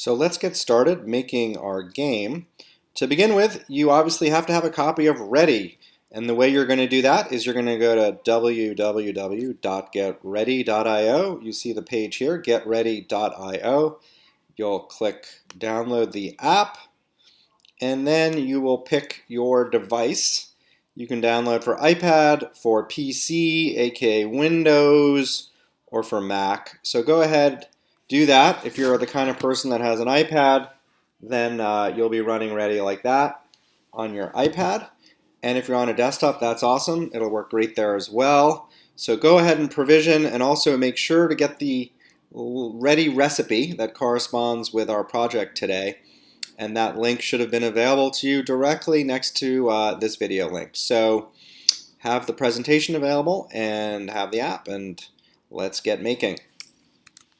So let's get started making our game. To begin with, you obviously have to have a copy of Ready. And the way you're going to do that is you're going to go to www.getready.io. You see the page here, getready.io. You'll click download the app, and then you will pick your device. You can download for iPad, for PC, aka Windows, or for Mac. So go ahead do that. If you're the kind of person that has an iPad, then uh, you'll be running ready like that on your iPad. And if you're on a desktop, that's awesome. It'll work great there as well. So go ahead and provision and also make sure to get the ready recipe that corresponds with our project today. And that link should have been available to you directly next to uh, this video link. So have the presentation available and have the app and let's get making.